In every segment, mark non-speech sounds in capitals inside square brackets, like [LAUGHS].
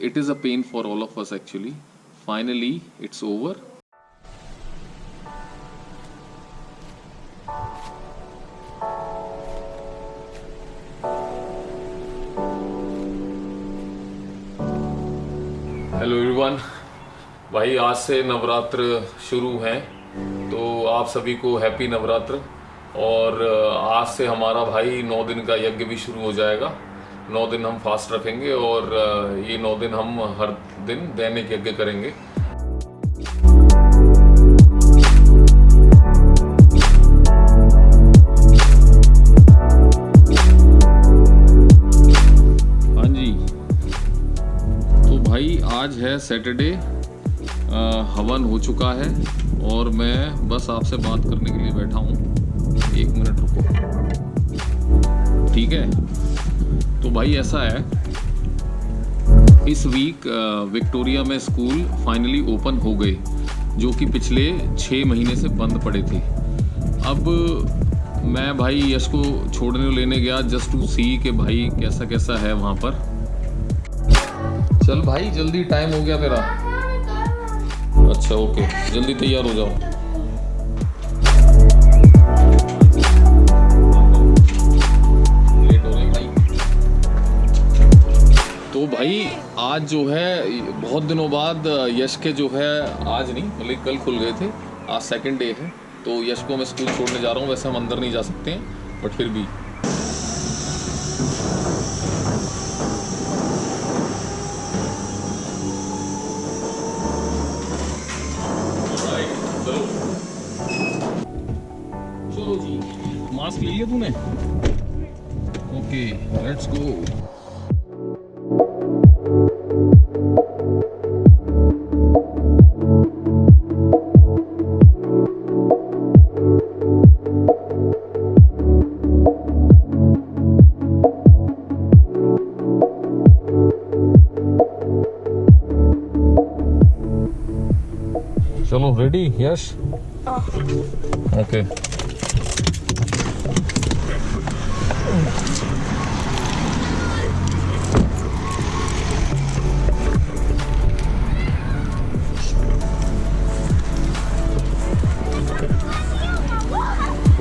it is a pain for all of us actually. Finally, it's over. Hello everyone भाई आज से नवरात्र शुरू हैं तो आप सभी को हैप्पी नवरात्र और आज से हमारा भाई नौ दिन का यज्ञ भी शुरू हो जाएगा नौ दिन हम फास्ट रखेंगे और ये नौ दिन हम हर दिन दैनिक यज्ञ करेंगे। हाँ जी। तो भाई, आज है सैटरडे हवन हो चुका है और मैं बस आपसे बात करने के लिए बैठा हूँ। एक मिनट रुको। ठीक है? तो भाई ऐसा है, इस वीक विक्टोरिया में स्कूल फाइनली ओपन हो गए, जो कि पिछले छः महीने से बंद पड़े थे। अब मैं भाई यश को छोड़ने लेने गया जस्ट टू सी कि भाई कैसा कैसा है वहाँ पर। चल भाई, जल्दी टाइम हो गया तेरा अच्छा ओके जल्दी तैयार हो जाओ। तो भाई, आज जो है, बहुत दिनों बाद यश के जो है, आज नहीं मतलब कल खुल गए थे, आज सेकंड डे है तो यश को मैं स्कूल छोड़ने जा रहा हूँ, वैसे हम अंदर नहीं जा सकते हैं बट फिर भी। मास्क ले लिया तूने? ओके लेट्स गो चलो रेडी यश ओके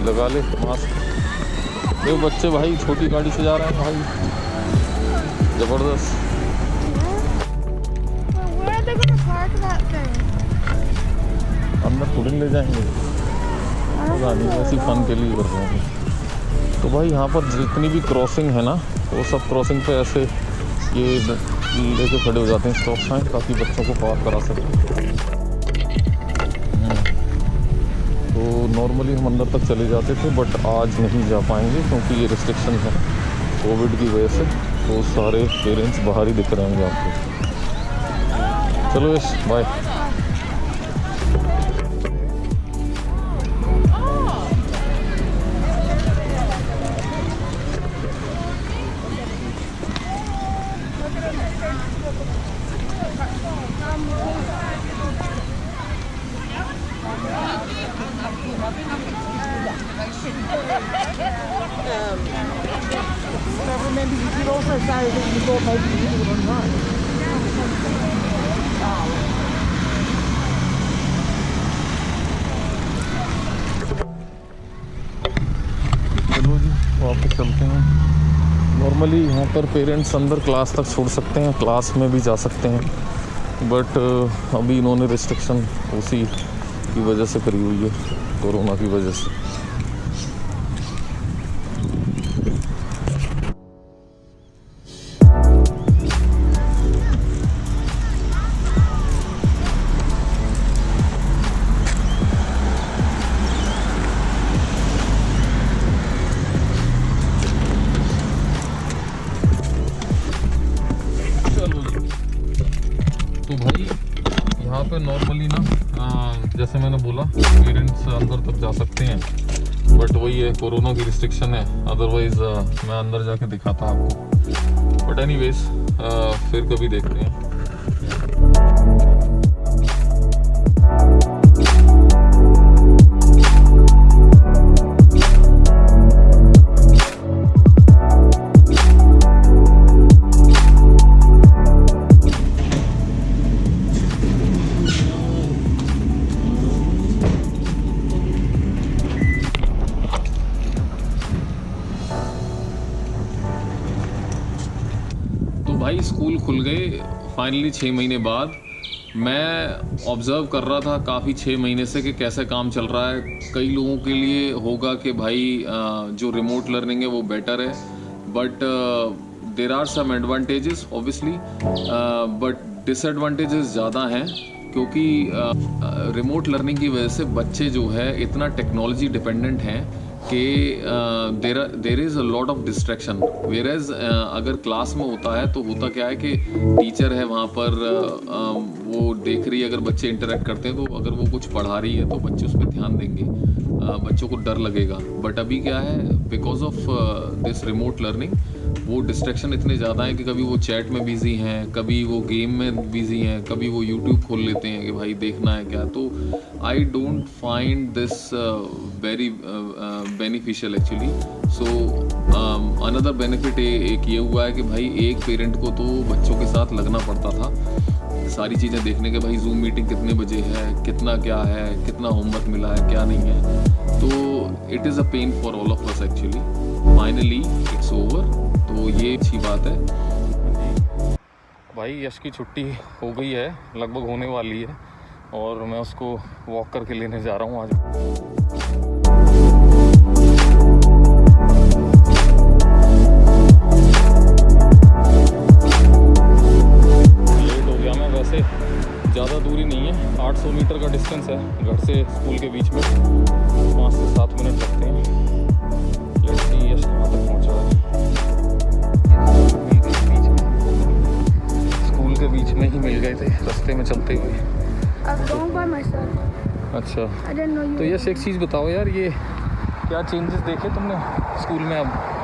लगा ले मास्क ये बच्चे भाई छोटी गाड़ी से जा रहे हैं भाई। ज़बरदस्त। अंदर थोड़ी ले जाएँगे। पता नहीं ऐसी फन के लिए कर रहे हैं। तो भाई यहाँ पर जितनी भी क्रॉसिंग है ना वो सब क्रॉसिंग पे ऐसे ये लेके खड़े हो जाते हैं। स्टॉप साइन ताकि बच्चों को पार करा सकें। हम्म। तो नॉर्मली हम अंदर तक चले जाते थे बट आज नहीं जा पाएँगे क्योंकि ये रिस्ट्रिक्शन है कोविड की वजह से। तो सारे पेरेंट्स बाहर ही दिख रहे होंगे आपको। चलो yes bye Could also say that you thought maybe you did it. वापस चलते हैं नॉर्मली यहाँ पर पेरेंट्स अंदर क्लास तक छोड़ सकते हैं क्लास में भी जा सकते हैं बट अभी इन्होंने रिस्ट्रिक्शन उसी की वजह से करी हुई है, कोरोना की वजह से यहाँ पे नॉर्मली ना जैसे मैंने बोला पेरेंट्स अंदर तक जा सकते हैं। बट वही है, कोरोना की रिस्ट्रिक्शन है। अदरवाइज़ मैं अंदर जाके दिखाता आपको। बट एनीवेज फिर कभी देखते हैं। खुल गए फाइनली छः महीने बाद। मैं ऑब्ज़र्व कर रहा था काफ़ी छः महीने से कि कैसे काम चल रहा है। कई लोगों के लिए होगा कि भाई जो रिमोट लर्निंग है वो बेटर है। But there are some advantages obviously but disadvantages ज़्यादा हैं क्योंकि रिमोट लर्निंग की वजह से बच्चे जो है इतना टेक्नोलॉजी डिपेंडेंट हैं कि there there is a lot of distraction whereas अगर क्लास में होता है तो होता क्या है कि टीचर है वहाँ पर अ, वो देख रही है अगर बच्चे इंटरेक्ट करते हैं तो अगर वो कुछ पढ़ा रही है तो बच्चे उस पर ध्यान देंगे। uh, बच्चों को डर लगेगा। बट अभी क्या है because of this remote learning वो डिस्ट्रैक्शन इतने ज़्यादा हैं कि कभी वो चैट में बिज़ी हैं, कभी वो गेम में बिज़ी हैं, कभी वो यूट्यूब खोल लेते हैं कि भाई देखना है क्या। तो I don't find this very beneficial actually so another benefit एक ये हुआ है कि भाई एक पेरेंट को तो बच्चों के साथ लगना पड़ता था। सारी चीज़ें देखने के भाई जूम मीटिंग कितने बजे है, कितना क्या है, कितना होमवर्क मिला है, क्या नहीं है। तो it is a pain for all of us actually finally it's over तो ये अच्छी बात है। भाई, यश की छुट्टी हो गई है, लगभग होने वाली है, और मैं उसको वॉक करके लेने जा रहा हूँ आज। लेट हो गया मैं, वैसे ज़्यादा दूरी नहीं है 800 मीटर का डिस्टेंस है, घर से स्कूल के बीच। में चलते हुए. अच्छा. तो यश एक चीज़ बताओ यार ये क्या चेंजेस देखे तुमने स्कूल में अब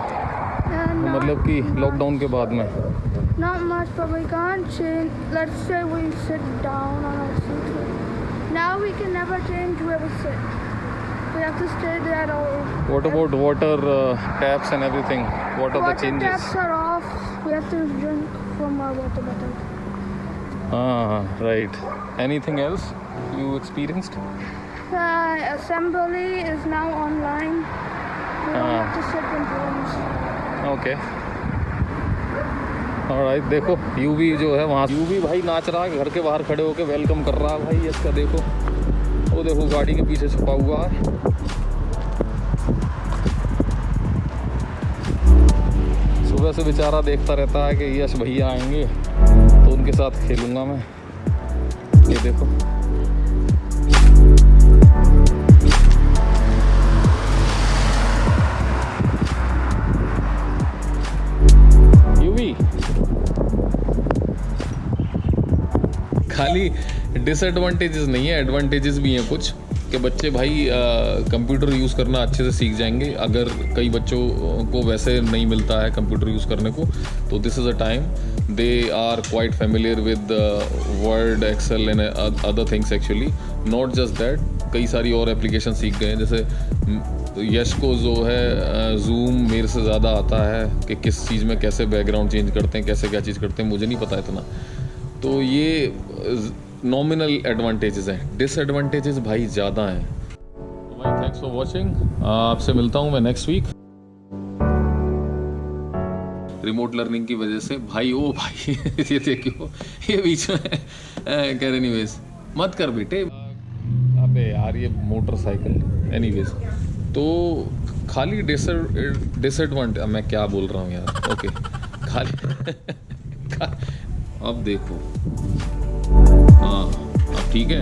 Uh, not, मतलब कि लॉकडाउन के बाद में not much, but we can't change. Let's say we sit down on our seat. Now we can never change where we sit. We have to stay there all. What about water uh, taps and everything? What are the changes? Water taps are off. We have to drink from our water bottle. हाँ right. Anything else you experienced? Uh, okay और right देखो you भी जो है वहाँ you भी भाई नाच रहा है घर के बाहर खड़े होके वेलकम कर रहा है भाई इसका देखो। वो देखो गाड़ी के पीछे छुपा हुआ है। सुबह से बेचारा देखता रहता है कि यश भैया आएँगे। उनके साथ खेलूँगा मैं। ये देखो। खाली डिसएडवांटेजेस नहीं है एडवांटेजेस भी हैं कुछ। कि बच्चे भाई कंप्यूटर यूज़ करना अच्छे से सीख जाएँगे। अगर कई बच्चों को वैसे नहीं मिलता है कंप्यूटर यूज़ करने को तो this is a time they are quite familiar with Word Excel and other things actually not just that कई सारी और एप्लीकेशन सीख गए हैं। जैसे यश को जो है जूम मेरे से ज़्यादा आता है कि किस चीज़ में कैसे बैकग्राउंड चेंज करते हैं, कैसे क्या चीज़ करते हैं, मुझे नहीं पता इतना। तो ये नॉमिनल एडवांटेजेस हैं डिसएडवांटेजेस भाई ज़्यादा हैं। तो भाई थैंक्स फॉर वॉचिंग आपसे मिलता हूँ मैं नेक्स्ट वीक रिमोट लर्निंग की वजह से भाई ओ भाई [LAUGHS] ये देखियो ये बीच में कह रहे एनीवेज मत कर बेटे। अबे यार ये मोटरसाइकिल एनीवेज तो खाली डिसएडवांटेज मैं क्या बोल रहा हूँ यार? ओके खाली [LAUGHS] अब देखो। हाँ अब ठीक है।